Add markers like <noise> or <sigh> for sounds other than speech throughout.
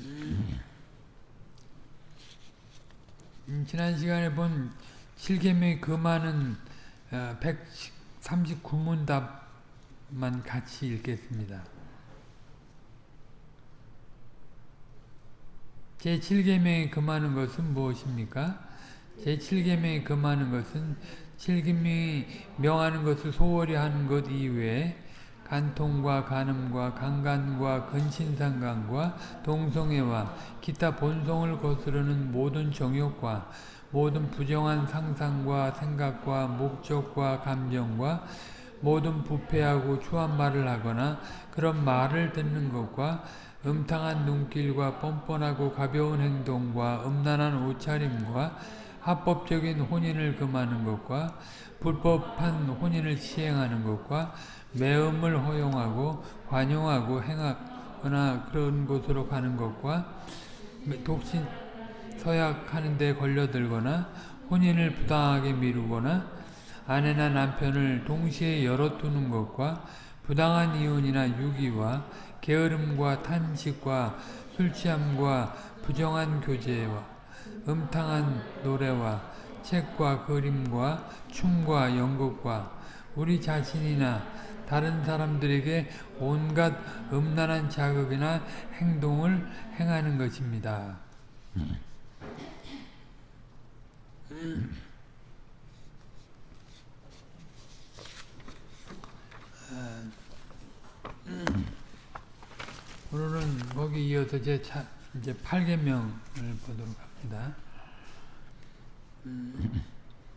음, 지난 시간에 본 7계명의 그 많은 139문 답만 같이 읽겠습니다. 제7계명이 금하는 것은 무엇입니까? 제7계명이 금하는 것은 7계명이 명하는 것을 소홀히 하는 것 이외에 간통과 간음과 강간과 근친상간과 동성애와 기타 본성을 거스르는 모든 정욕과 모든 부정한 상상과 생각과 목적과 감정과 모든 부패하고 추한 말을 하거나 그런 말을 듣는 것과 음탕한 눈길과 뻔뻔하고 가벼운 행동과 음란한 옷차림과 합법적인 혼인을 금하는 것과 불법한 혼인을 시행하는 것과 매음을 허용하고 관용하고 행하거나 그런 곳으로 가는 것과 독신 서약하는 데 걸려들거나 혼인을 부당하게 미루거나 아내나 남편을 동시에 열어두는 것과 부당한 이혼이나 유기와 게으름과 탄식과 술취함과 부정한 교제와 음탕한 노래와 책과 그림과 춤과 연극과 우리 자신이나 다른 사람들에게 온갖 음란한 자극이나 행동을 행하는 것입니다. 오늘은 거기 이어서 제 차, 이제 8계명을 보도록 합니다.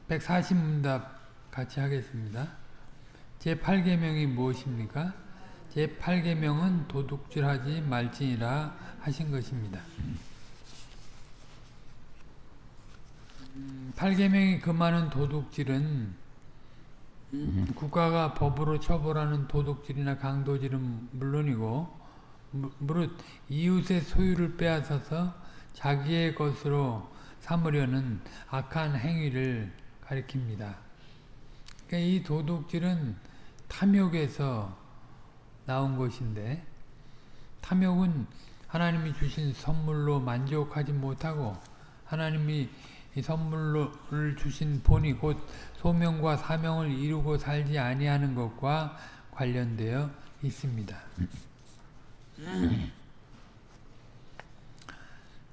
140문답 같이 하겠습니다. 제8계명이 무엇입니까? 제8계명은 도둑질하지 말지니라 하신 것입니다. 8계명이 금하는 도둑질은 국가가 법으로 처벌하는 도둑질이나 강도질은 물론이고 무릇 이웃의 소유를 빼앗아서 자기의 것으로 삼으려는 악한 행위를 가리킵니다. 그러니까 이 도둑질은 탐욕에서 나온 것인데 탐욕은 하나님이 주신 선물로 만족하지 못하고 하나님이 이 선물을 주신 본이 곧 소명과 사명을 이루고 살지 아니하는 것과 관련되어 있습니다.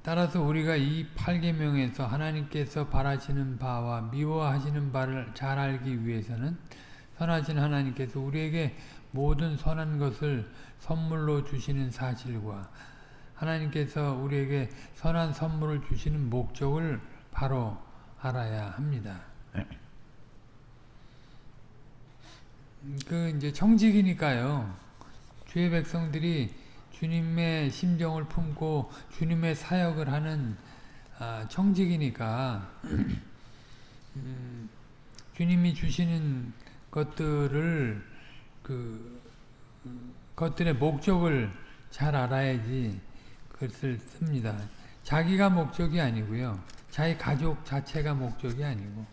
따라서 우리가 이 8계명에서 하나님께서 바라시는 바와 미워하시는 바를 잘 알기 위해서는 선하신 하나님께서 우리에게 모든 선한 것을 선물로 주시는 사실과 하나님께서 우리에게 선한 선물을 주시는 목적을 바로 알아야 합니다. 그 이제 청직이니까요. 주의 백성들이 주님의 심정을 품고 주님의 사역을 하는 청직이니까 음, 주님이 주시는 것들을 그 것들의 목적을 잘 알아야지 그것을 씁니다. 자기가 목적이 아니고요. 자기 가족 자체가 목적이 아니고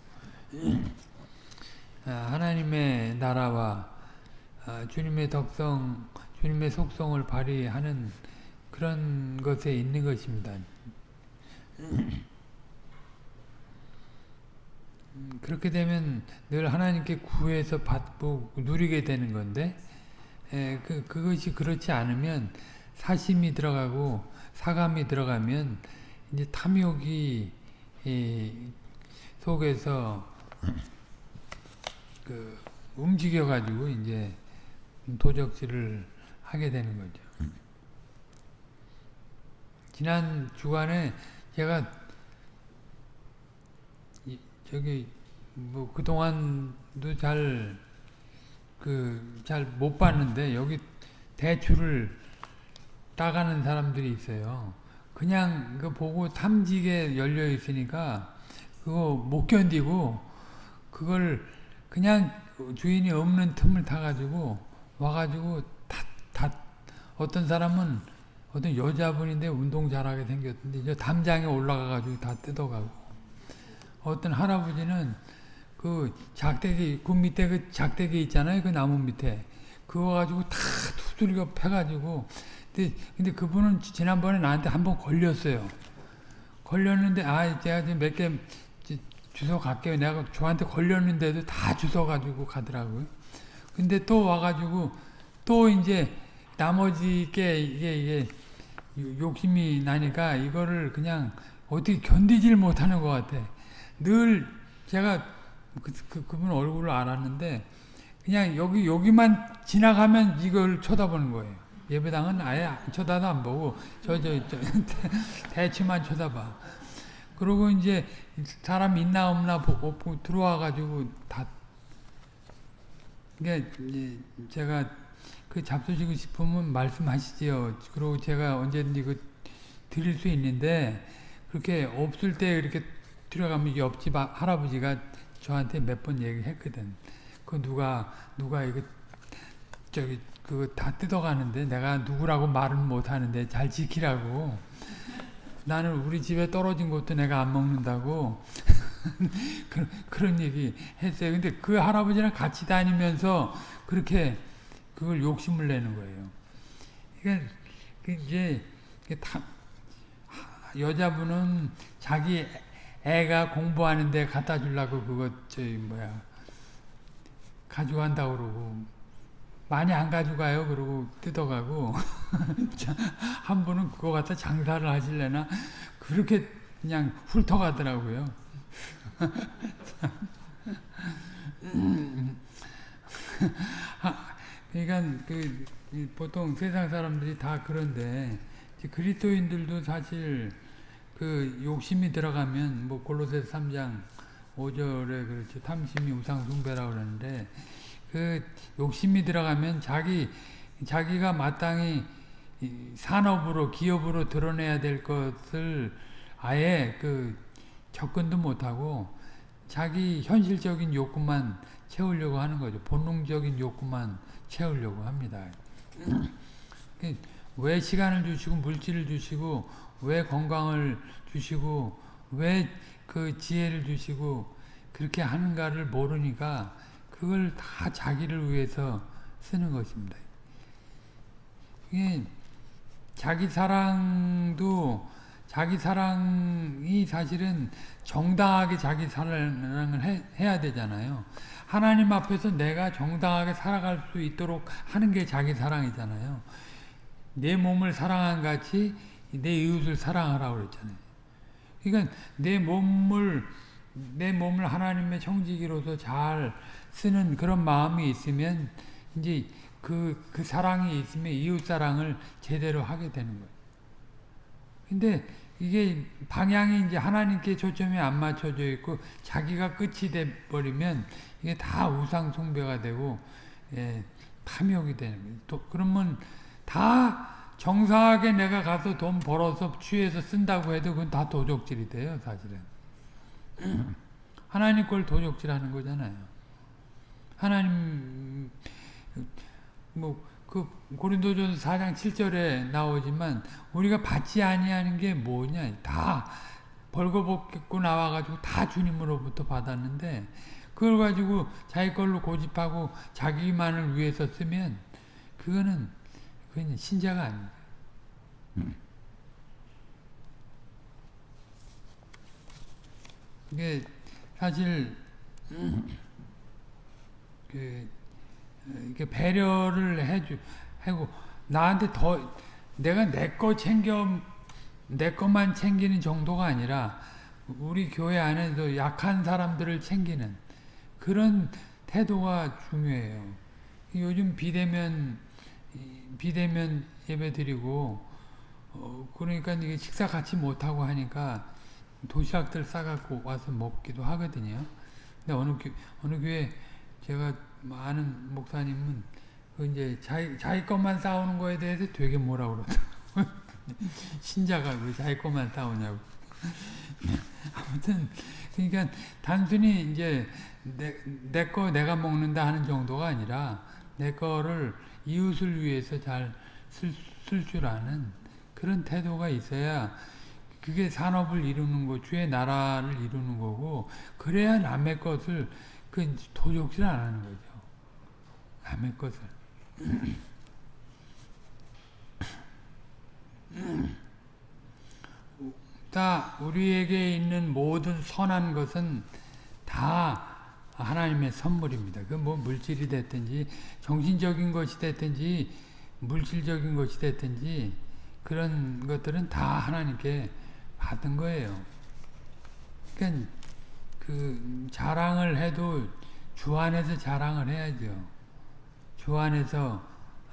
<clears throat> 하나님의 나라와 주님의 덕성 주님의 속성을 발휘하는 그런 것에 있는 것입니다. <clears throat> 그렇게 되면 늘 하나님께 구해서 받고 누리게 되는 건데 에, 그, 그것이 그렇지 않으면 사심이 들어가고 사감이 들어가면 이제 탐욕이 이, 속에서 <clears throat> 그 움직여 가지고 이제 도적질을 하게 되는 거죠. 지난 주간에 제가 저기 뭐 그동안도 잘 그 잘 못 봤는데 여기 대추를 따가는 사람들이 있어요. 그냥 그 보고 탐지게 열려 있으니까 그거 못 견디고 그걸 그냥 주인이 없는 틈을 타가지고 와가지고 다 어떤 사람은 어떤 여자분인데 운동 잘하게 생겼는데 저 담장에 올라가가지고 다 뜯어가고 어떤 할아버지는 그 작대기 그 밑에 그 작대기 있잖아요 그 나무 밑에 그거 가지고 다 두들겨 패가지고 근데, 근데 그분은 지난번에 나한테 한 번 걸렸어요. 걸렸는데 아 제가 지금 몇 개 주워 갈게요. 내가 저한테 걸렸는데도 다 주워 가지고 가더라고요. 근데 또 와가지고 또 이제 나머지 게 이게 이게 욕심이 나니까 이거를 그냥 어떻게 견디질 못하는 것 같아. 늘 제가 그, 그, 그분 얼굴을 알았는데 그냥 여기 여기만 지나가면 이걸 쳐다보는 거예요. 예배당은 아예 쳐다도 안 보고 저저저 <laughs> 대치만 쳐다봐. 그리고 이제 사람 있나 없나 보고 들어와 가지고 다 그러니까 제가 그 잡수시고 싶으면 말씀하시지요. 그리고 제가 언제든지 그 드릴 수 있는데 그렇게 없을 때 이렇게 들어가면 옆집 할아버지가 저한테 몇 번 얘기했거든. 그 누가 누가 이거 저기 그거 다 뜯어가는데 내가 누구라고 말은 못하는데 잘 지키라고. 나는 우리 집에 떨어진 것도 내가 안 먹는다고 <laughs> 그런, 그런 얘기 했어요. 근데 그 할아버지랑 같이 다니면서 그렇게 그걸 욕심을 내는 거예요. 그러니까 이제 다 여자분은 자기 애가 공부하는데 갖다 주려고 그거 저기 뭐야 가져간다 그러고 많이 안 가져가요. 그러고 뜯어가고 <laughs> 한 분은 그거 갖다 장사를 하실래나 그렇게 그냥 훑어가더라고요. <laughs> 그러니까 그 보통 세상 사람들이 다 그런데 그리스도인들도 사실 그 욕심이 들어가면 뭐 골로새 3장 5절에 그렇지 탐심이 우상 숭배라고 그러는데 그 욕심이 들어가면 자기 자기가 마땅히 산업으로 기업으로 드러내야 될 것을 아예 그 접근도 못하고 자기 현실적인 욕구만 채우려고 하는 거죠. 본능적인 욕구만 채우려고 합니다. 왜 시간을 주시고 물질을 주시고 왜 건강을 주시고 왜 그 지혜를 주시고 그렇게 하는가를 모르니까 그걸 다 자기를 위해서 쓰는 것입니다. 이게 자기 사랑도 자기 사랑이 사실은 정당하게 자기 사랑을 해, 해야 되잖아요. 하나님 앞에서 내가 정당하게 살아갈 수 있도록 하는 게 자기 사랑이잖아요. 내 몸을 사랑한 같이 내 이웃을 사랑하라고 그랬잖아요. 그러니까 내 몸을 내 몸을 하나님의 청지기로서 잘 쓰는 그런 마음이 있으면 이제 그, 그 사랑이 있으면 이웃 사랑을 제대로 하게 되는 거예요. 근데 이게 방향이 이제 하나님께 초점이 안 맞춰져 있고 자기가 끝이 돼 버리면 이게 다 우상 숭배가 되고 예, 탐욕이 되는 거예요. 또 그러면 다 정상하게 내가 가서 돈 벌어서 취해서 쓴다고 해도 그건 다 도적질이 돼요, 사실은. <clears throat> 하나님 걸 도적질 하는 거잖아요. 하나님 뭐 그 고린도전서 4장 7절에 나오지만 우리가 받지 아니하는 게 뭐냐? 다 벌거벗고 나와가지고 다 주님으로부터 받았는데 그걸 가지고 자기 걸로 고집하고 자기만을 위해서 쓰면 그거는 그건 신자가 아닙니다. 이게 사실 그 이렇게 배려를 해주 하고 나한테 더 내가 내 거 챙겨 내 것만 챙기는 정도가 아니라 우리 교회 안에도 약한 사람들을 챙기는 그런 태도가 중요해요. 요즘 비대면 비대면 예배 드리고 어 그러니까 이게 식사 같이 못 하고 하니까 도시락들 싸갖고 와서 먹기도 하거든요. 근데 어느 교, 어느 교회 제가 아는 목사님은 그 이제 자기 자기 것만 싸우는 거에 대해서 되게 뭐라 그러더라고. <laughs> 신자가 왜 자기 것만 싸우냐고. <laughs> 아무튼 그러니까 단순히 이제 내거 내가 먹는다 하는 정도가 아니라 내 거를 이웃을 위해서 잘 쓸 줄 아는 그런 태도가 있어야 그게 산업을 이루는 거, 주의 나라를 이루는 거고 그래야 남의 것을 그 도적질 안 하는 거죠. 남의 것을. <clears throat> 다 우리에게 있는 모든 선한 것은 다 하나님의 선물입니다. 그 뭐 물질이 됐든지 정신적인 것이 됐든지 물질적인 것이 됐든지 그런 것들은 다 하나님께 받은 거예요. 그러니까 그 자랑을 해도 주 안에서 자랑을 해야죠. 주 안에서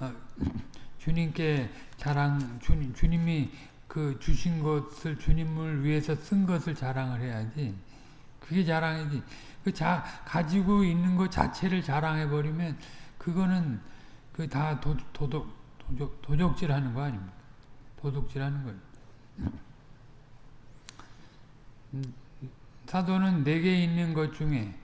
어, <laughs> 주님께 자랑 주님 주님이 그 주신 것을 주님을 위해서 쓴 것을 자랑을 해야지. 그게 자랑이지. 그 자, 가지고 있는 것 자체를 자랑해 버리면 그거는 그 다 도적, 도적질 하는 거 아닙니까? 도둑질 하는 거예요. 음, 사도는 내게 있는 것 중에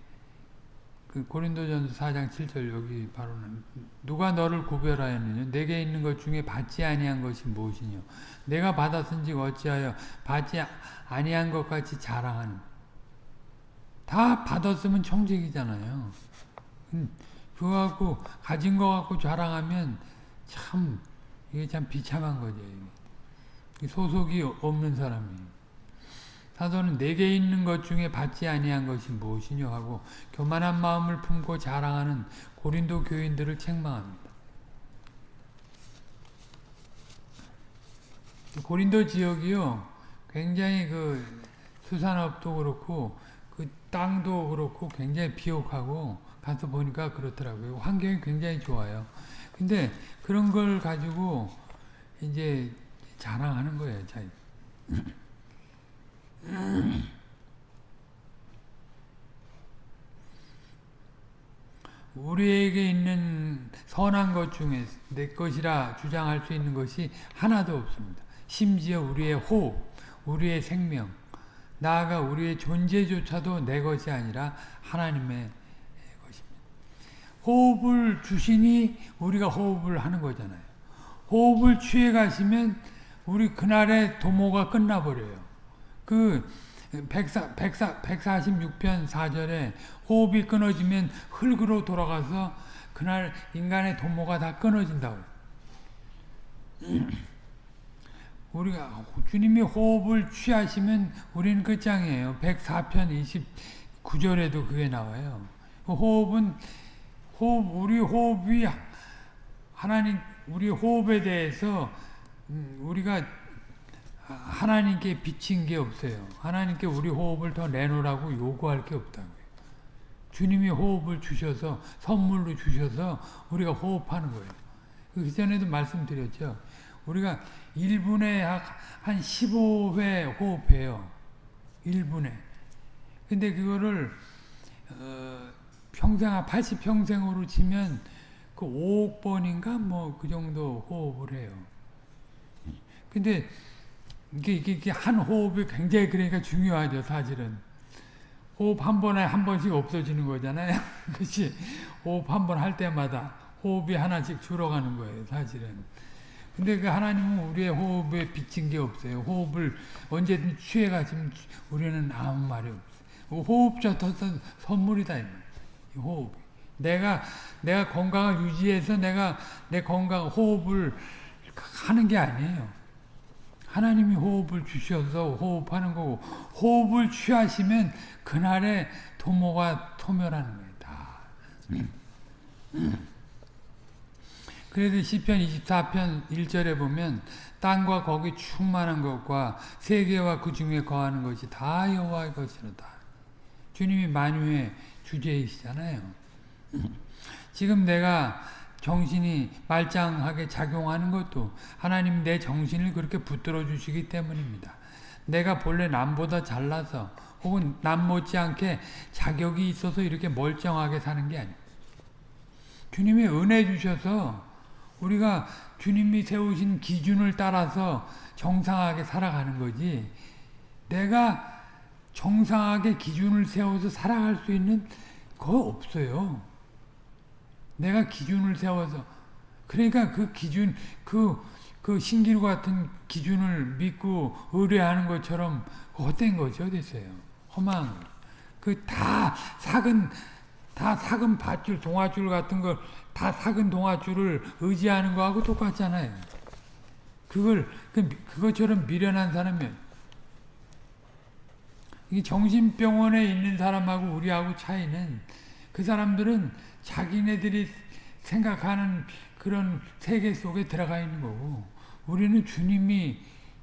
그 고린도전서 4장 7절 여기 바로는 누가 너를 구별하였느냐? 내게 있는 것 중에 받지 아니한 것이 무엇이뇨? 내가 받았은지 어찌하여 받지 아니한 것 같이 자랑하는? 다 받았으면 청직이잖아요. 음, 그거 갖고 가진 거 갖고 자랑하면 참 이게 참 비참한 거죠 소속이 없는 사람이 사도는 내게 있는 것 중에 받지 아니한 것이 무엇이뇨 하고 교만한 마음을 품고 자랑하는 고린도 교인들을 책망합니다. 고린도 지역이요 굉장히 그 수산업도 그렇고 그 땅도 그렇고 굉장히 비옥하고 가서 보니까 그렇더라고요. 환경이 굉장히 좋아요. 근데 그런 걸 가지고 이제 자랑하는 거예요, 자기. 우리에게 있는 선한 것 중에 내 것이라 주장할 수 있는 것이 하나도 없습니다. 심지어 우리의 호흡, 우리의 생명, 나아가 우리의 존재조차도 내 것이 아니라 하나님의 것입니다. 호흡을 주시니 우리가 호흡을 하는 거잖아요. 호흡을 취해 가시면 우리 그날의 도모가 끝나버려요. 그 104, 104, 146편 4절에 호흡이 끊어지면 흙으로 돌아가서 그날 인간의 도모가 다 끊어진다고. <clears throat> 우리가 주님이 호흡을 취하시면 우리는 끝장이에요. 104편 29절에도 그게 나와요. 그 호흡은 호흡 우리 호흡이 하나님 우리 호흡에 대해서 음, 우리가 하나님께 빚진 게 없어요. 하나님께 우리 호흡을 더 내놓으라고 요구할 게 없다고요. 주님이 호흡을 주셔서 선물로 주셔서 우리가 호흡하는 거예요. 그 전에도 말씀드렸죠. 우리가 1분에 한 15회 호흡해요. 1분에. 근데 그거를 어, 평생 80평생으로 치면 그 5억 번인가 뭐 그 정도 호흡을 해요. 근데 이게, 이게, 이게 한 호흡이 굉장히 그러니까 중요하죠, 사실은. 호흡 한 번에 한 번씩 없어지는 거잖아요. <laughs> 그치? 호흡 한 번 할 때마다 호흡이 하나씩 줄어가는 거예요, 사실은. 근데 그 하나님은 우리의 호흡에 빚진 게 없어요. 호흡을 언제든 취해가시면 우리는 아무 말이 없어요. 호흡조차 선물이다, 이. 호흡. 내가, 내가 건강을 유지해서 내가 내 건강, 호흡을 하는 게 아니에요. 하나님이 호흡을 주셔서 호흡하는 거고 호흡을 취하시면 그날의 도모가 소멸하는 거예요. 다. 그래서 시편 24편 1절에 보면 땅과 거기 충만한 것과 세계와 그 중에 거하는 것이 다 여호와의 것이로다. 주님이 만유의 주제이시잖아요. 지금 내가 정신이 말짱하게 작용하는 것도 하나님 내 정신을 그렇게 붙들어 주시기 때문입니다. 내가 본래 남보다 잘나서 혹은 남 못지않게 자격이 있어서 이렇게 멀쩡하게 사는 게 아니에요. 주님이 은혜 주셔서 우리가 주님이 세우신 기준을 따라서 정상하게 살아가는 거지 내가 정상하게 기준을 세워서 살아갈 수 있는 거 없어요. 내가 기준을 세워서. 그러니까 그 기준 그, 그 신기루 같은 기준을 믿고 의뢰하는 것처럼 헛된 거죠 됐어요? 허망 그다 삭은 다 삭은 밧줄 동아줄 같은 걸다 삭은 동아줄을 의지하는 거하고 똑같잖아요. 그걸 그, 그것처럼 미련한 사람이 이 정신병원에 있는 사람하고 우리하고 차이는 그 사람들은 자기네들이 생각하는 그런 세계 속에 들어가 있는 거고 우리는 주님이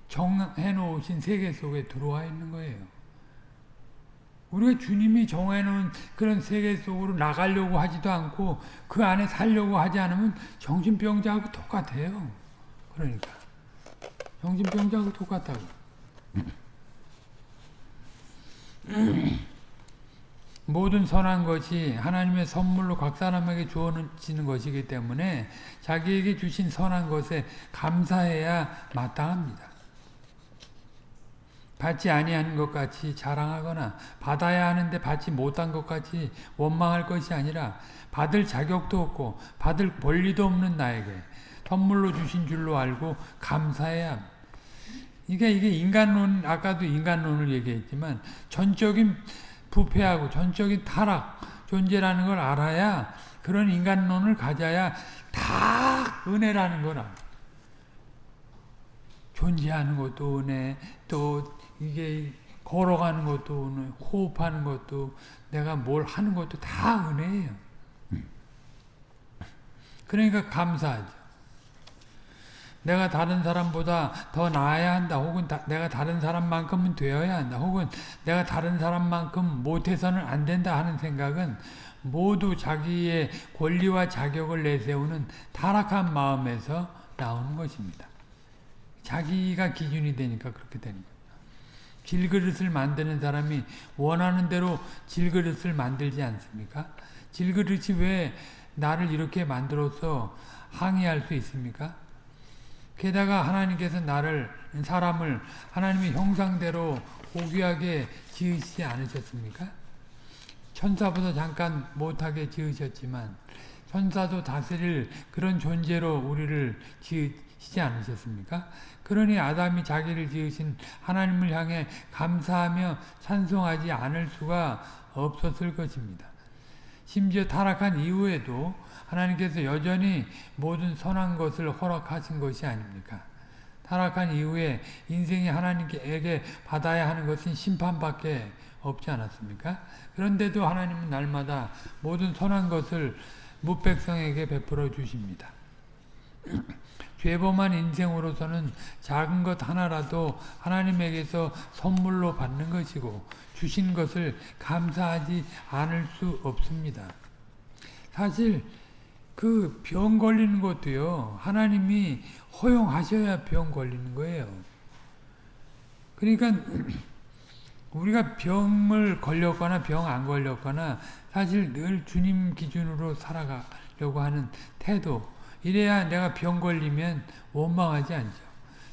정해 놓으신 세계 속에 들어와 있는 거예요. 우리가 주님이 정해 놓은 그런 세계 속으로 나가려고 하지도 않고 그 안에 살려고 하지 않으면 정신병자하고 똑같아요. 그러니까 정신병자하고 똑같다고. <clears throat> <clears throat> 모든 선한 것이 하나님의 선물로 각 사람에게 주어지는 것이기 때문에 자기에게 주신 선한 것에 감사해야 마땅합니다. 받지 아니한 것 같이 자랑하거나 받아야 하는데 받지 못한 것 같이 원망할 것이 아니라 받을 자격도 없고 받을 권리도 없는 나에게 선물로 주신 줄로 알고 감사해야 합니다. 이게 이게 인간론 아까도 인간론을 얘기했지만 전적인 부패하고 전적인 타락 존재라는 걸 알아야 그런 인간론을 가져야 다 은혜라는 걸 알아. 존재하는 것도 은혜, 또 이게 걸어가는 것도 은혜, 호흡하는 것도 내가 뭘 하는 것도 다 은혜예요. 그러니까 감사하죠. 내가 다른 사람보다 더 나아야 한다. 혹은 다, 내가 다른 사람만큼은 되어야 한다. 혹은 내가 다른 사람만큼 못해서는 안 된다 하는 생각은 모두 자기의 권리와 자격을 내세우는 타락한 마음에서 나오는 것입니다. 자기가 기준이 되니까 그렇게 되는 거예요. 질그릇을 만드는 사람이 원하는 대로 질그릇을 만들지 않습니까? 질그릇이 왜 나를 이렇게 만들어서 항의할 수 있습니까? 게다가 하나님께서 나를 사람을 하나님의 형상대로 고귀하게 지으시지 않으셨습니까? 천사보다 잠깐 못하게 지으셨지만 천사도 다스릴 그런 존재로 우리를 지으시지 않으셨습니까? 그러니 아담이 자기를 지으신 하나님을 향해 감사하며 찬송하지 않을 수가 없었을 것입니다. 심지어 타락한 이후에도 하나님께서 여전히 모든 선한 것을 허락하신 것이 아닙니까? 타락한 이후에 인생이 하나님께 받아야 하는 것은 심판밖에 없지 않았습니까? 그런데도 하나님은 날마다 모든 선한 것을 무백성에게 베풀어 주십니다. <clears throat> 죄범한 인생으로서는 작은 것 하나라도 하나님에게서 선물로 받는 것이고 주신 것을 감사하지 않을 수 없습니다. 사실 그 병 걸리는 것도요. 하나님이 허용하셔야 병 걸리는 거예요. 그러니까 <clears throat> 우리가 병을 걸렸거나 병 안 걸렸거나 사실 늘 주님 기준으로 살아가려고 하는 태도 이래야 내가 병 걸리면 원망하지 않죠.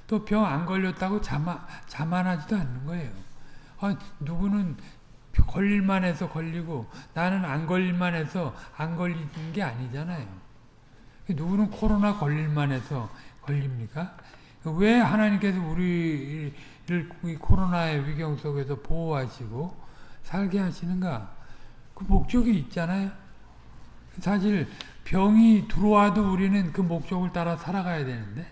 또 병 안 걸렸다고 자만, 자만하지도 않는 거예요. 아, 누구는 걸릴만 해서 걸리고 나는 안 걸릴만 해서 안 걸리는 게 아니잖아요. 누구는 코로나 걸릴만 해서 걸립니까? 왜 하나님께서 우리를 코로나의 위경 속에서 보호하시고 살게 하시는가? 그 목적이 있잖아요. 사실 병이 들어와도 우리는 그 목적을 따라 살아가야 되는데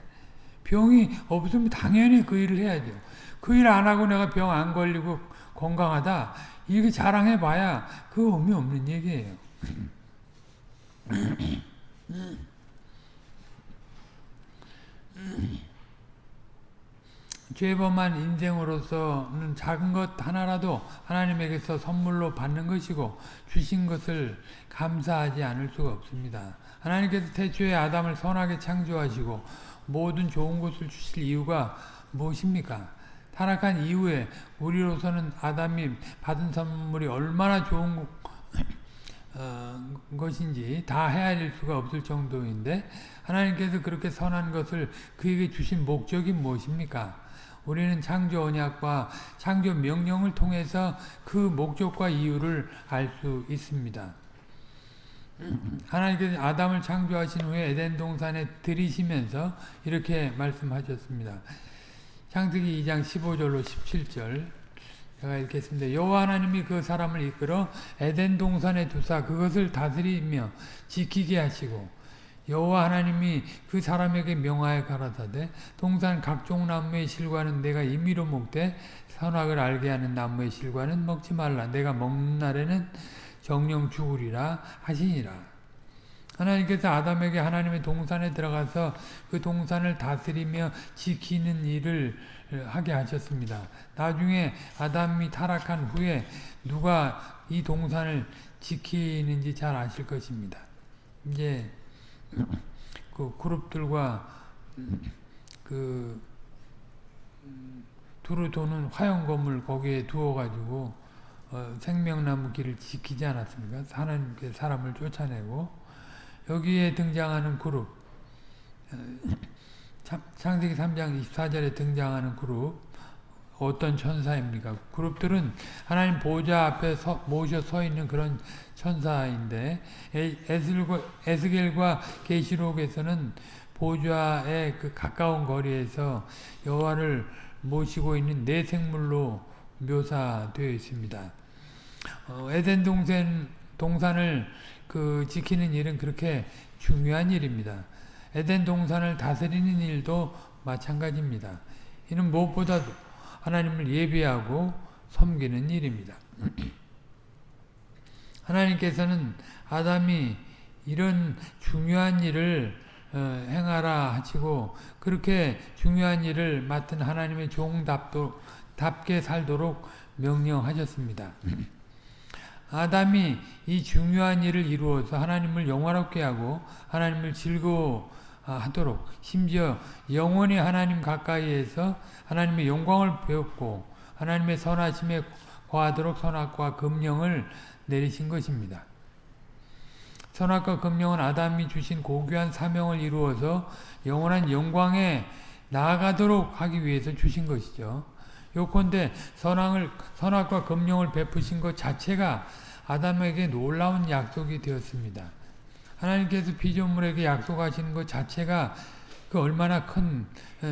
병이 없으면 당연히 그 일을 해야죠. 그일 안 하고 내가 병 안 걸리고 건강하다 이게 자랑해봐야 그 의미 없는 얘기예요. 죄범한 인생으로서는 작은 것 하나라도 하나님에게서 선물로 받는 것이고 주신 것을 감사하지 않을 수가 없습니다. 하나님께서 태초에 아담을 선하게 창조하시고 모든 좋은 것을 주실 이유가 무엇입니까? 타락한 이후에 우리로서는 아담이 받은 선물이 얼마나 좋은 <clears throat> 어, 것인지 다 헤아릴 수가 없을 정도인데 하나님께서 그렇게 선한 것을 그에게 주신 목적이 무엇입니까? 우리는 창조 언약과 창조 명령을 통해서 그 목적과 이유를 알 수 있습니다. 하나님께서 아담을 창조하신 후에 에덴 동산에 들이시면서 이렇게 말씀하셨습니다. 창세기 2장 15절로 17절 제가 읽겠습니다. 여호와 하나님이 그 사람을 이끌어 에덴 동산에 두사 그것을 다스리며 지키게 하시고 여호와 하나님이 그 사람에게 명하여 가라사대 동산 각종 나무의 실과는 내가 임의로 먹되 선악을 알게 하는 나무의 실과는 먹지 말라 내가 먹는 날에는 정령 죽으리라 하시니라 하나님께서 아담에게 하나님의 동산에 들어가서 그 동산을 다스리며 지키는 일을 하게 하셨습니다. 나중에 아담이 타락한 후에 누가 이 동산을 지키는지 잘 아실 것입니다. 이제 그 그룹들과 그 두루 도는 화형 건물 거기에 두어 가지고 어, 생명나무 길을 지키지 않았습니까? 하나님께 사람을 쫓아내고 여기에 등장하는 그룹 창세기 3장 24절에 등장하는 그룹 어떤 천사입니까? 그룹들은 하나님 보좌 앞에 서, 모셔 서 있는 그런 천사인데 에스겔과 계시록에서는 보좌의 그 가까운 거리에서 여호와를 모시고 있는 내 생물로 묘사되어 있습니다. 어, 에덴 동산 동산을 그 지키는 일은 그렇게 중요한 일입니다. 에덴 동산을 다스리는 일도 마찬가지입니다. 이는 무엇보다 하나님을 예배하고 섬기는 일입니다. <clears throat> 하나님께서는 아담이 이런 중요한 일을 어, 행하라 하시고 그렇게 중요한 일을 맡은 하나님의 종 답게 살도록 명령하셨습니다. 아담이 이 중요한 일을 이루어서 하나님을 영화롭게 하고 하나님을 즐거워하도록 심지어 영원히 하나님 가까이에서 하나님의 영광을 배웠고 하나님의 선하심에 거하도록 선악과 금령을 내리신 것입니다. 선악과 금령은 아담이 주신 고귀한 사명을 이루어서 영원한 영광에 나아가도록 하기 위해서 주신 것이죠. 요컨대 선악을, 선악과 금령을 베푸신 것 자체가 아담에게 놀라운 약속이 되었습니다. 하나님께서 피조물에게 약속하시는 것 자체가 그 얼마나 큰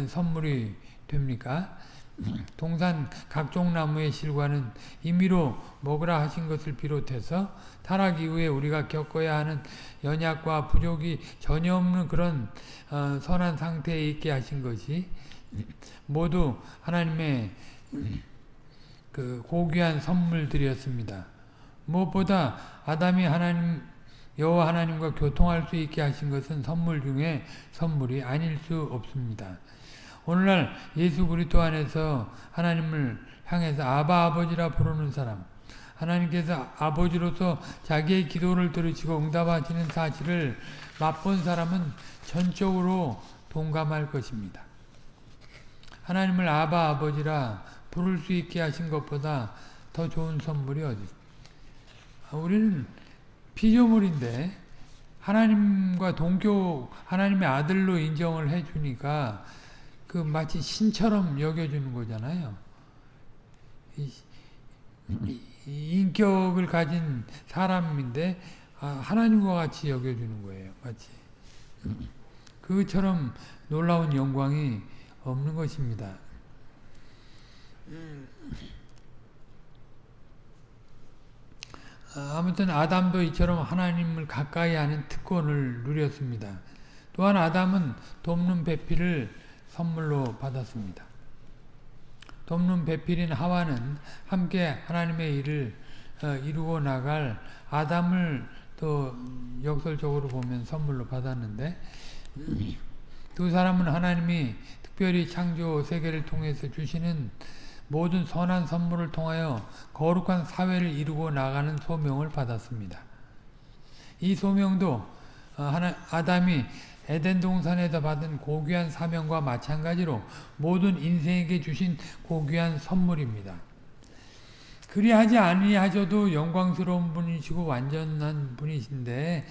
선물이 됩니까? <clears throat> 동산 각종 나무의 실과는 임의로 먹으라 하신 것을 비롯해서 타락 이후에 우리가 겪어야 하는 연약과 부족이 전혀 없는 그런 어, 선한 상태에 있게 하신 것이 <clears throat> 모두 하나님의 그 고귀한 선물들이었습니다. 무엇보다 아담이 하나님 여호와 하나님과 교통할 수 있게 하신 것은 선물 중에 선물이 아닐 수 없습니다. 오늘날 예수 그리스도 안에서 하나님을 향해서 아바 아버지라 부르는 사람 하나님께서 아버지로서 자기의 기도를 들으시고 응답하시는 사실을 맛본 사람은 전적으로 동감할 것입니다. 하나님을 아바 아버지라 부를 수 있게 하신 것보다 더 좋은 선물이 어디 우리는 피조물인데 하나님과 동교 하나님의 아들로 인정을 해주니까 그 마치 신처럼 여겨주는 거잖아요. 인격을 가진 사람인데 아, 하나님과 같이 여겨주는 거예요. 마치 그처럼 놀라운 영광이 없는 것입니다. 아, 아무튼 아담도 이처럼 하나님을 가까이 하는 특권을 누렸습니다. 또한 아담은 돕는 배필을 선물로 받았습니다. 돕는 배필인 하와는 함께 하나님의 일을 어, 이루고 나갈 아담을 또 역설적으로 보면 선물로 받았는데 두 사람은 하나님이 특별히 창조 세계를 통해서 주시는 모든 선한 선물을 통하여 거룩한 사회를 이루고 나가는 소명을 받았습니다. 이 소명도 어, 아담이 에덴 동산에서 받은 고귀한 사명과 마찬가지로 모든 인생에게 주신 고귀한 선물입니다. 그리하지 아니하셔도 영광스러운 분이시고 완전한 분이신데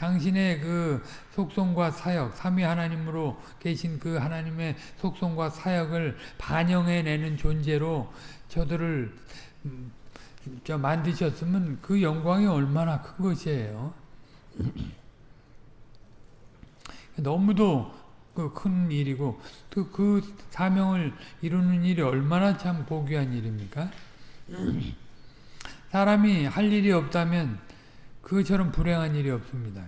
당신의 그 속성과 사역, 삼위 하나님으로 계신 그 하나님의 속성과 사역을 반영해내는 존재로 저들을 음, 만드셨으면 그 영광이 얼마나 큰 것이에요. <clears throat> 너무도 그 큰 일이고 또그 사명을 이루는 일이 얼마나 참 고귀한 일입니까? <clears throat> 사람이 할 일이 없다면 그처럼 불행한 일이 없습니다.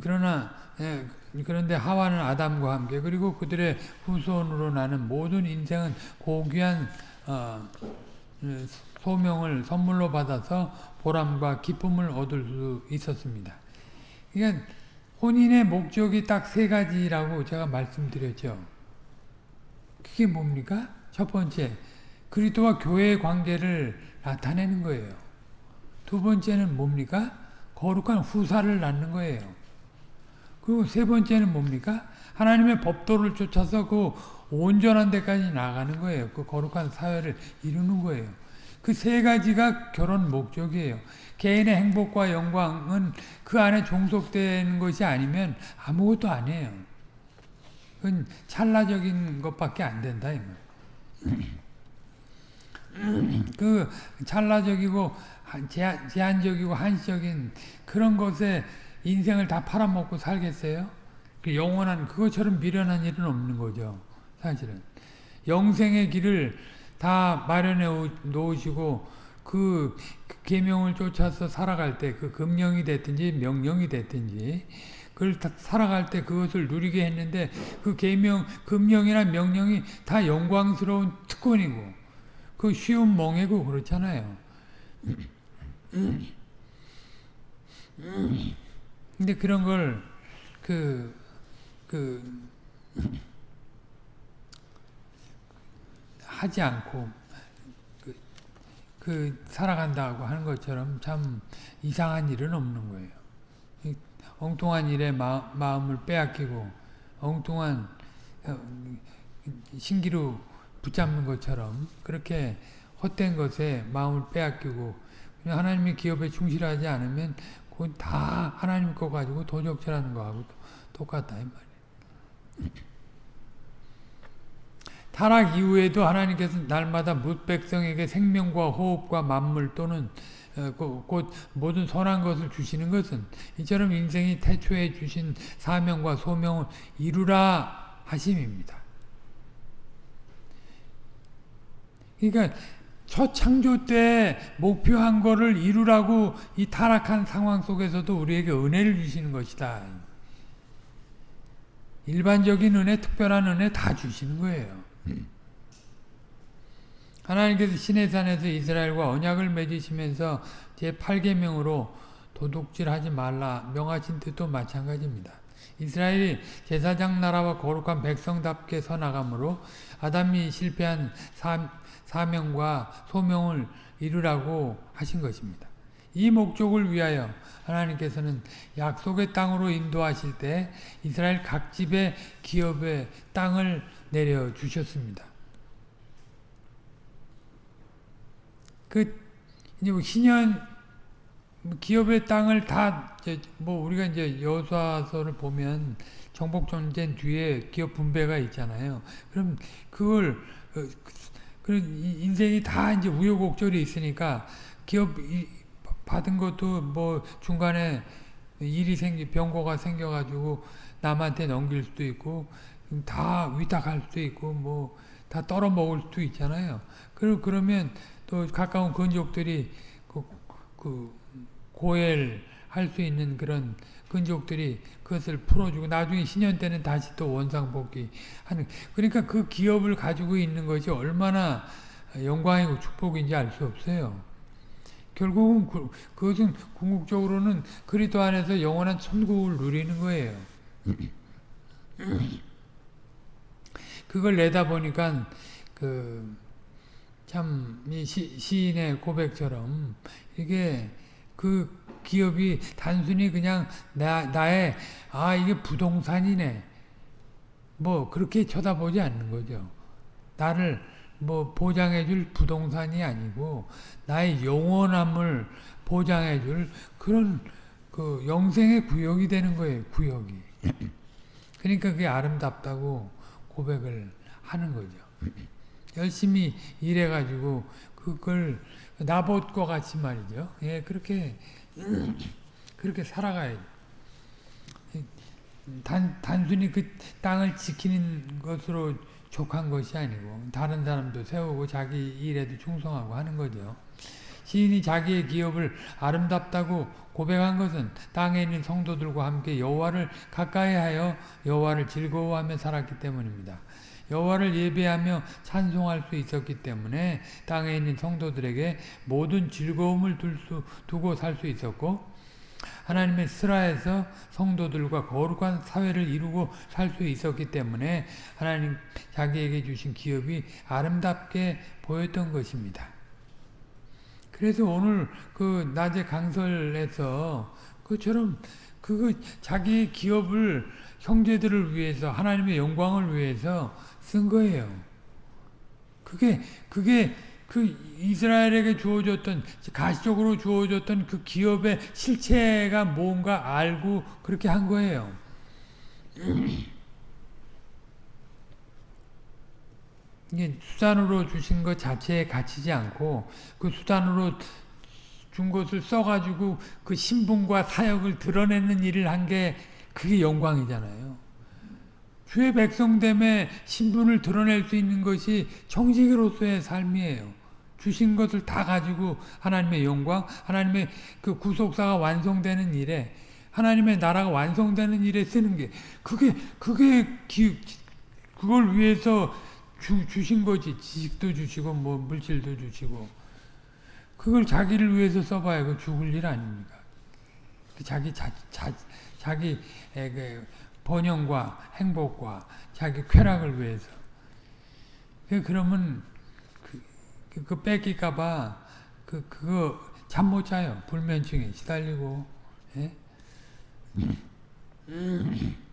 그러나 예, 그런데 하와는 아담과 함께 그리고 그들의 후손으로 나는 모든 인생은 고귀한 어, 소명을 선물로 받아서 보람과 기쁨을 얻을 수 있었습니다. 그러니까 혼인의 목적이 딱 세 가지라고 제가 말씀드렸죠. 그게 뭡니까? 첫 번째, 그리스도와 교회의 관계를 나타내는 거예요. 두 번째는 뭡니까? 거룩한 후사를 낳는 거예요. 그리고 세 번째는 뭡니까? 하나님의 법도를 쫓아서 그 온전한 데까지 나가는 거예요. 그 거룩한 사회를 이루는 거예요. 그 세 가지가 결혼 목적이에요. 개인의 행복과 영광은 그 안에 종속되는 것이 아니면 아무것도 아니에요. 그건 찰나적인 것밖에 안 된다. <clears throat> 그 찰나적이고 제한적이고 한시적인 그런 것에 인생을 다 팔아먹고 살겠어요? 그 영원한 그것처럼 미련한 일은 없는 거죠. 사실은 영생의 길을 다 마련해 놓으시고 그 계명을 쫓아서 살아갈 때 그 금령이 됐든지 명령이 됐든지 그걸 살아갈 때 그것을 누리게 했는데 그 계명 금령이나 명령이 다 영광스러운 특권이고 그 쉬운 멍해고 그렇잖아요. 근데 그런 걸, 그, 그, 하지 않고, 그, 그, 살아간다고 하는 것처럼 참 이상한 일은 없는 거예요. 엉뚱한 일에 마, 마음을 빼앗기고, 엉뚱한 어, 신기루 붙잡는 것처럼 그렇게 헛된 것에 마음을 빼앗기고 하나님의 기업에 충실하지 않으면 그건 다 하나님 거 가지고 도적질하는 거하고 똑같다 이 말이에요. 타락 이후에도 하나님께서 날마다 뭇백성에게 생명과 호흡과 만물 또는 어, 곧 모든 선한 것을 주시는 것은 이처럼 인생이 태초에 주신 사명과 소명을 이루라 하심입니다. 그러니까 첫 창조 때 목표한 거를 이루라고 이 타락한 상황 속에서도 우리에게 은혜를 주시는 것이다. 일반적인 은혜, 특별한 은혜 다 주시는 거예요. 하나님께서 시내산에서 이스라엘과 언약을 맺으시면서 제8계명으로 도둑질하지 말라 명하신 뜻도 마찬가지입니다. 이스라엘이 제사장 나라와 거룩한 백성답게 서나가므로 아담이 실패한 사 명과 소명을 이루라고 하신 것입니다. 이 목적을 위하여 하나님께서는 약속의 땅으로 인도하실 때 이스라엘 각 집의 기업의 땅을 내려 주셨습니다. 그 이제 뭐 신현 기업의 땅을 다뭐 우리가 이제 여수아서를 보면 정복 전쟁 뒤에 기업 분배가 있잖아요. 그럼 그걸 어, 그 인생이 다 이제 우여곡절이 있으니까 기업 받은 것도 뭐 중간에 일이 생기 병고가 생겨가지고 남한테 넘길 수도 있고 다 위탁할 수도 있고 뭐 다 떨어 먹을 수도 있잖아요. 그리고 그러면 또 가까운 근족들이 그, 그 고엘 할 수 있는 그런 근족들이 그것을 풀어주고 나중에 신년 때는 다시 또 원상복귀 하는 그러니까 그 기업을 가지고 있는 것이 얼마나 영광이고 축복인지 알 수 없어요. 결국은 그, 그것은 궁극적으로는 그리스도 안에서 영원한 천국을 누리는 거예요. 그걸 내다 보니까 그참 시인의 고백처럼 이게 그 기업이 단순히 그냥 나, 나의 아 이게 부동산이네 뭐 그렇게 쳐다보지 않는 거죠. 나를 뭐 보장해 줄 부동산이 아니고 나의 영원함을 보장해 줄 그런 그 영생의 구역이 되는 거예요. 구역이. 그러니까 그게 아름답다고 고백을 하는 거죠. 열심히 일해가지고 그걸 나봇과 같이 말이죠. 예, 그렇게 <clears throat> 그렇게 살아가야지. 단, 단순히 그 땅을 지키는 것으로 족한 것이 아니고 다른 사람도 세우고 자기 일에도 충성하고 하는 거죠. 시인이 자기의 기업을 아름답다고 고백한 것은 땅에 있는 성도들과 함께 여호와를 가까이하여 여호와를 즐거워하며 살았기 때문입니다. 여호와를 예배하며 찬송할 수 있었기 때문에 땅에 있는 성도들에게 모든 즐거움을 수, 두고 살 수 있었고 하나님의 스라에서 성도들과 거룩한 사회를 이루고 살 수 있었기 때문에 하나님 자기에게 주신 기업이 아름답게 보였던 것입니다. 그래서 오늘 그 낮에 강설에서 그처럼 그 자기 기업을 형제들을 위해서 하나님의 영광을 위해서 쓴 거예요. 그게 그게 그 이스라엘에게 주어졌던 가시적으로 주어졌던 그 기업의 실체가 뭔가 알고 그렇게 한 거예요. 이게 수단으로 주신 것 자체에 갇히지 않고 그 수단으로 준 것을 써가지고 그 신분과 사역을 드러내는 일을 한 게 그게 영광이잖아요. 주의 백성됨의 신분을 드러낼 수 있는 것이 정직으로서의 삶이에요. 주신 것을 다 가지고 하나님의 영광, 하나님의 그 구속사가 완성되는 일에 하나님의 나라가 완성되는 일에 쓰는 게 그게 그게 기, 그걸 위해서 주, 주신 거지 지식도 주시고 뭐 물질도 주시고 그걸 자기를 위해서 써봐야 그 죽을 일 아닙니까? 그 자기 자, 자 자기 그 번영과 행복과 자기 쾌락을 위해서 그 그러면 그, 그, 그 뺏길까봐 그 그거 잠 못 자요 불면증에 시달리고 예? <laughs>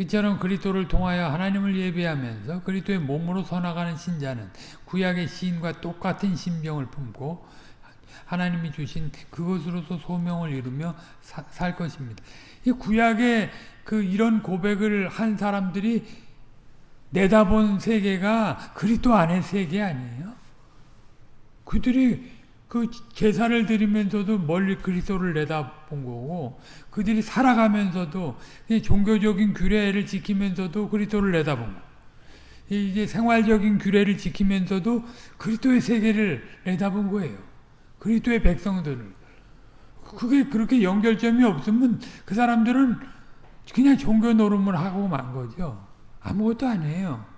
그처럼 그리스도를 통하여 하나님을 예배하면서 그리스도의 몸으로 서나가는 신자는 구약의 시인과 똑같은 심정을 품고 하나님이 주신 그것으로서 소명을 이루며 사, 살 것입니다. 이 구약의 그 이런 고백을 한 사람들이 내다본 세계가 그리스도 안의 세계 아니에요? 그들이 그 제사를 드리면서도 멀리 그리스도를 내다본 거고 그들이 살아가면서도 종교적인 규례를 지키면서도 그리스도를 내다본 거. 이게 생활적인 규례를 지키면서도 그리스도의 세계를 내다본 거예요. 그리스도의 백성들을. 그게 그렇게 연결점이 없으면 그 사람들은 그냥 종교 노름을 하고 만 거죠. 아무것도 아니에요.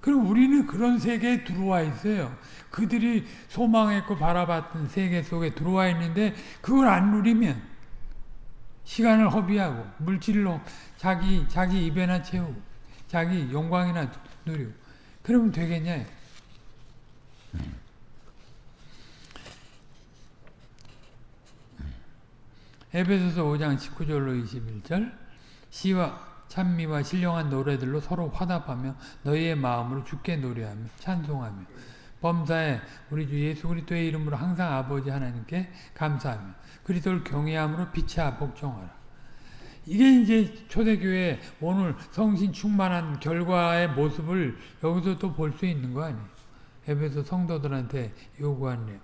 그럼 우리는 그런 세계에 들어와 있어요. 그들이 소망했고 바라봤던 세계 속에 들어와 있는데 그걸 안 누리면 시간을 허비하고 물질로 자기 자기 입에나 채우고 자기 영광이나 누리고 그러면 되겠냐? 에베소서 5장 19절로 21절 시와 찬미와 신령한 노래들로 서로 화답하며 너희의 마음으로 주께 노래하며 찬송하며 범사에 우리 주 예수 그리스도의 이름으로 항상 아버지 하나님께 감사하며 그리스도를 경외함으로 빛이야 복종하라. 이게 이제 초대교회 오늘 성신 충만한 결과의 모습을 여기서 또 볼 수 있는 거 아니에요. 에베소 성도들한테 요구한 내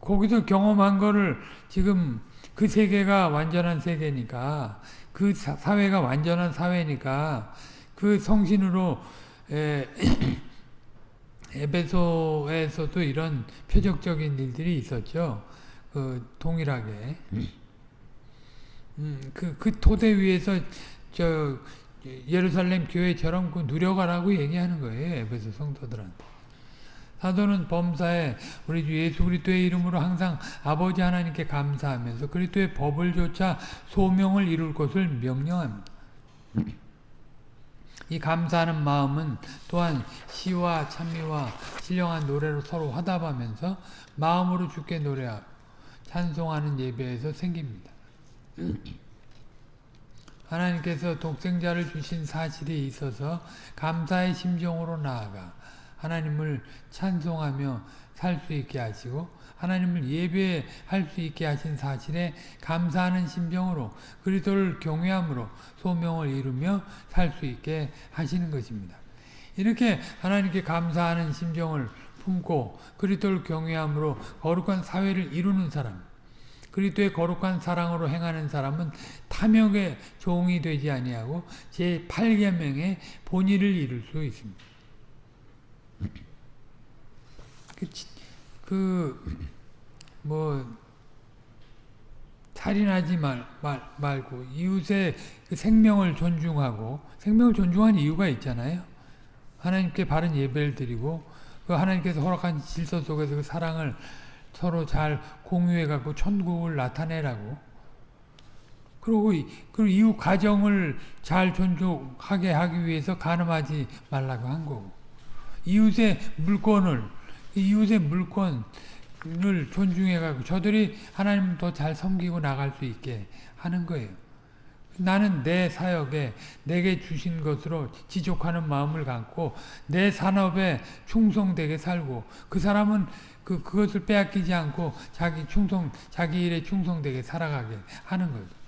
거기서 경험한 거를 지금 그 세계가 완전한 세계니까 그 사회가 완전한 사회니까 그 성신으로 <clears throat> 에, 에베소에서도 이런 표적적인 일들이 있었죠. 그 동일하게 음, 그, 그 토대 위에서 저 예루살렘 교회처럼 그 누려가라고 얘기하는 거예요. 에베소 성도들한테. 사도는 범사에 우리 주 예수 그리스도의 이름으로 항상 아버지 하나님께 감사하면서 그리스도의 법을 조차 소명을 이룰 것을 명령합니다. 이 감사하는 마음은 또한 시와 찬미와 신령한 노래로 서로 화답하면서 마음으로 주께 노래하고 찬송하는 예배에서 생깁니다. <clears throat> 하나님께서 독생자를 주신 사실이 있어서 감사의 심정으로 나아가 하나님을 찬송하며 살 수 있게 하시고 하나님을 예배할 수 있게 하신 사실에 감사하는 심정으로 그리스도를 경외함으로 소명을 이루며 살 수 있게 하시는 것입니다. 이렇게 하나님께 감사하는 심정을 품고 그리스도를 경외함으로 거룩한 사회를 이루는 사람 그리스도의 거룩한 사랑으로 행하는 사람은 탐욕의 종이 되지 아니하고 제 8계명의 본의를 이룰 수 있습니다. 그, 뭐, 살인하지 말, 말, 말고, 이웃의 그 생명을 존중하고, 생명을 존중하는 이유가 있잖아요. 하나님께 바른 예배를 드리고, 그 하나님께서 허락한 질서 속에서 그 사랑을 서로 잘 공유해갖고 천국을 나타내라고. 그리고, 그 이웃 가정을 잘 존중하게 하기 위해서 가늠하지 말라고 한 거고. 이웃의 물건을, 이웃의 물건을 존중해가지고 저들이 하나님 더 잘 섬기고 나갈 수 있게 하는 거예요. 나는 내 사역에 내게 주신 것으로 지족하는 마음을 갖고 내 산업에 충성되게 살고 그 사람은 그 그것을 빼앗기지 않고 자기 충성 자기 일에 충성되게 살아가게 하는 거죠.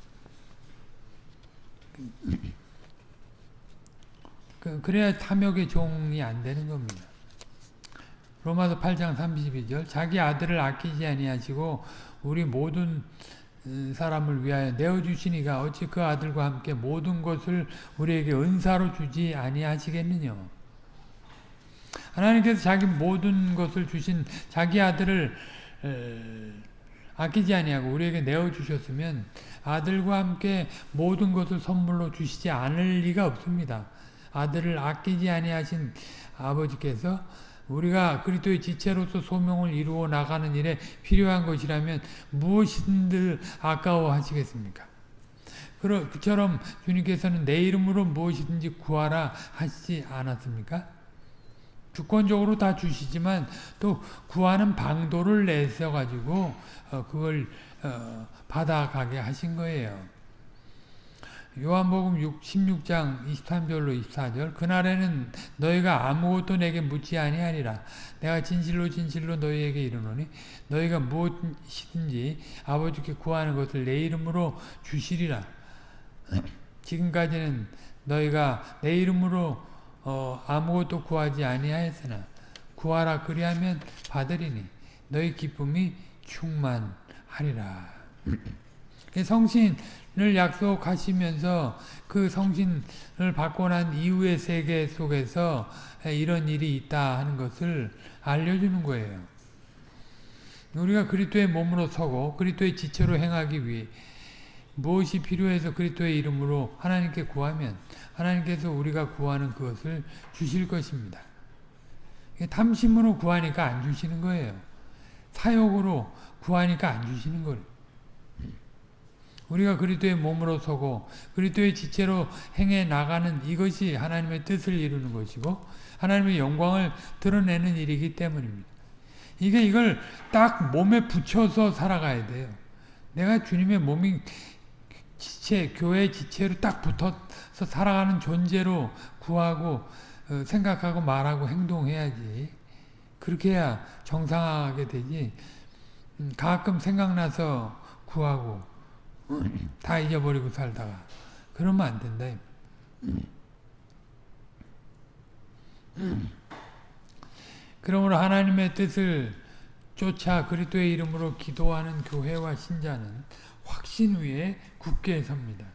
그, 그래야 탐욕의 종이 안 되는 겁니다. 로마서 8장 32절 자기 아들을 아끼지 아니하시고 우리 모든 사람을 위하여 내어주시니가 어찌 그 아들과 함께 모든 것을 우리에게 은사로 주지 아니하시겠느냐 하나님께서 자기 모든 것을 주신 자기 아들을 아끼지 아니하고 우리에게 내어주셨으면 아들과 함께 모든 것을 선물로 주시지 않을 리가 없습니다. 아들을 아끼지 아니하신 아버지께서 우리가 그리스도의 지체로서 소명을 이루어 나가는 일에 필요한 것이라면 무엇이든 아까워하시겠습니까? 그처럼 주님께서는 내 이름으로 무엇이든지 구하라 하시지 않았습니까? 주권적으로 다 주시지만 또 구하는 방도를 내서 가지고 어, 그걸 어, 받아가게 하신 거예요. 요한복음 6, 16장 23절로 24절 그날에는 너희가 아무것도 내게 묻지 아니하리라. 내가 진실로 진실로 너희에게 이르노니 너희가 무엇이든지 아버지께 구하는 것을 내 이름으로 주시리라. <clears throat> 지금까지는 너희가 내 이름으로 어, 아무것도 구하지 아니하였으나 구하라 그리하면 받으리니 너희 기쁨이 충만하리라 <clears throat> 성신을 약속하시면서 그 성신을 받고 난 이후의 세계 속에서 이런 일이 있다 하는 것을 알려주는 거예요. 우리가 그리스도의 몸으로 서고 그리스도의 지체로 행하기 위해 무엇이 필요해서 그리스도의 이름으로 하나님께 구하면 하나님께서 우리가 구하는 그것을 주실 것입니다. 탐심으로 구하니까 안 주시는 거예요. 사욕으로 구하니까 안 주시는 거예요. 우리가 그리스도의 몸으로 서고 그리스도의 지체로 행해 나가는 이것이 하나님의 뜻을 이루는 것이고 하나님의 영광을 드러내는 일이기 때문입니다. 이게 이걸 딱 몸에 붙여서 살아가야 돼요. 내가 주님의 몸이 지체, 교회 지체로 딱 붙어서 살아가는 존재로 구하고 어, 생각하고 말하고 행동해야지. 그렇게 해야 정상하게 되지. 음, 가끔 생각나서 구하고 다 잊어버리고 살다가 그러면 안 된다. 그러므로 하나님의 뜻을 쫓아 그리스도의 이름으로 기도하는 교회와 신자는 확신 위에 굳게 섭니다.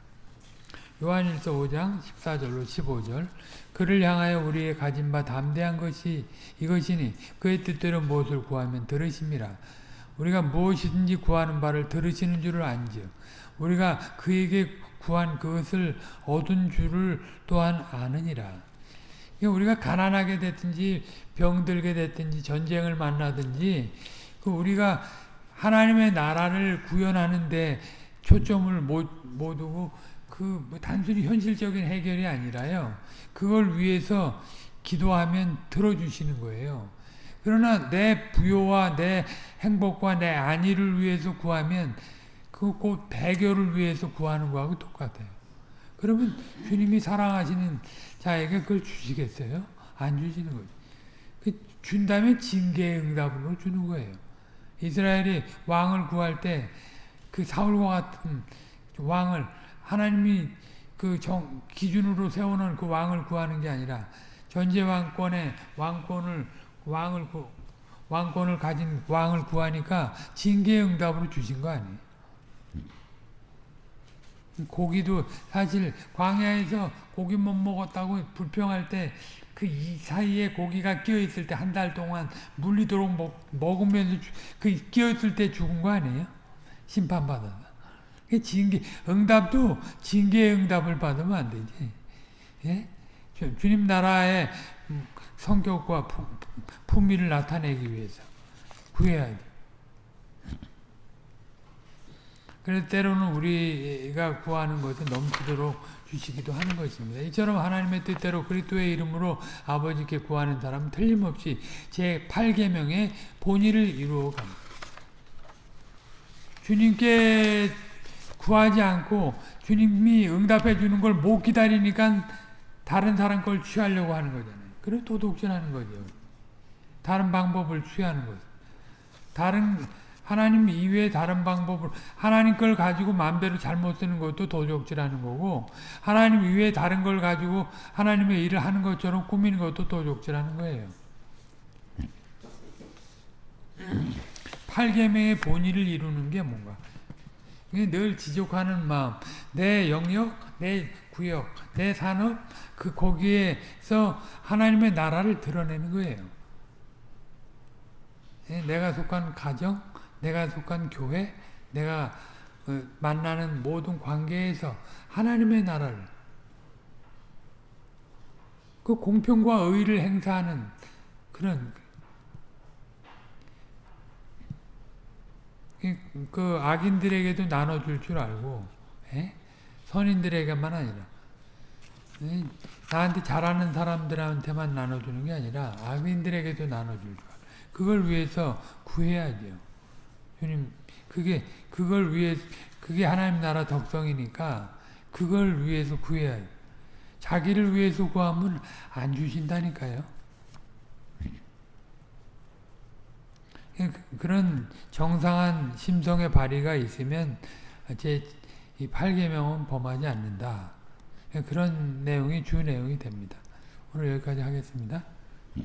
요한일서 5장 14절로 15절 그를 향하여 우리의 가진 바 담대한 것이 이것이니 그의 뜻대로 무엇을 구하면 들으심이라 우리가 무엇이든지 구하는 바를 들으시는 줄을 안지요 우리가 그에게 구한 그것을 얻은 줄을 또한 아느니라. 우리가 가난하게 됐든지 병들게 됐든지 전쟁을 만나든지 그 우리가 하나님의 나라를 구현하는데 초점을 못, 못 두고 그 뭐 단순히 현실적인 해결이 아니라요. 그걸 위해서 기도하면 들어주시는 거예요. 그러나 내 부요와 내 행복과 내 안위를 위해서 구하면 그꼭 대교를 위해서 구하는 거하고 똑같아요. 그러면 주님이 사랑하시는 자에게 그걸 주시겠어요? 안 주시는 거죠. 그 준다면 징계의 응답으로 주는 거예요. 이스라엘이 왕을 구할 때 그 사울과 같은 왕을 하나님이 그 정, 기준으로 세워놓은 그 왕을 구하는 게 아니라 전제 왕권의 왕권을 왕을 구, 왕권을 가진 왕을 구하니까 징계의 응답으로 주신 거 아니에요. 고기도 사실 광야에서 고기 못 먹었다고 불평할 때 그 이 사이에 고기가 끼어 있을 때 한 달 동안 물리도록 먹, 먹으면서 주- 그 끼어 있을 때 죽은 거 아니에요? 심판 받아서. 그 징계 응답도 징계의 응답을 받으면 안 되지. 예? 주- 주님 나라의 음, 성격과 품- 품위를 나타내기 위해서 구해야지. 그래서 때로는 우리가 구하는 것은 넘치도록 주시기도 하는 것입니다. 이처럼 하나님의 뜻대로 그리스도의 이름으로 아버지께 구하는 사람은 틀림없이 제 8계명의 본의를 이루어 갑니다. 주님께 구하지 않고 주님이 응답해 주는 걸 못 기다리니까 다른 사람 걸 취하려고 하는 거잖아요. 그래 도둑질하는 거죠. 다른 방법을 취하는 거죠. 다른 하나님 이외에 다른 방법을 하나님 걸 가지고 마음대로 잘못 쓰는 것도 도적질하는 거고 하나님 이외에 다른 걸 가지고 하나님의 일을 하는 것처럼 꾸미는 것도 도적질하는 거예요. 8계명의 본의를 이루는 게 뭔가 늘 지족하는 마음 내 영역, 내 구역, 내 산업 그 거기에서 하나님의 나라를 드러내는 거예요. 예, 내가 속한 가정, 내가 속한 교회, 내가 어, 만나는 모든 관계에서 하나님의 나라를 그 공평과 의를 행사하는 그런 그- 그 악인들에게도 나눠줄 줄 알고 예? 선인들에게만 아니라 예? 나한테 잘하는 사람들한테만 나눠주는 게 아니라 악인들에게도 나눠줄 줄 알고 그걸 위해서 구해야죠. 주님, 그게, 그걸 위해, 그게 하나님 나라 덕성이니까, 그걸 위해서 구해야죠. 자기를 위해서 구하면 안 주신다니까요. 그- 그런 정상한 심성의 발휘가 있으면, 제, 이 8계명은 범하지 않는다. 그런 내용이 주 내용이 됩니다. 오늘 여기까지 하겠습니다.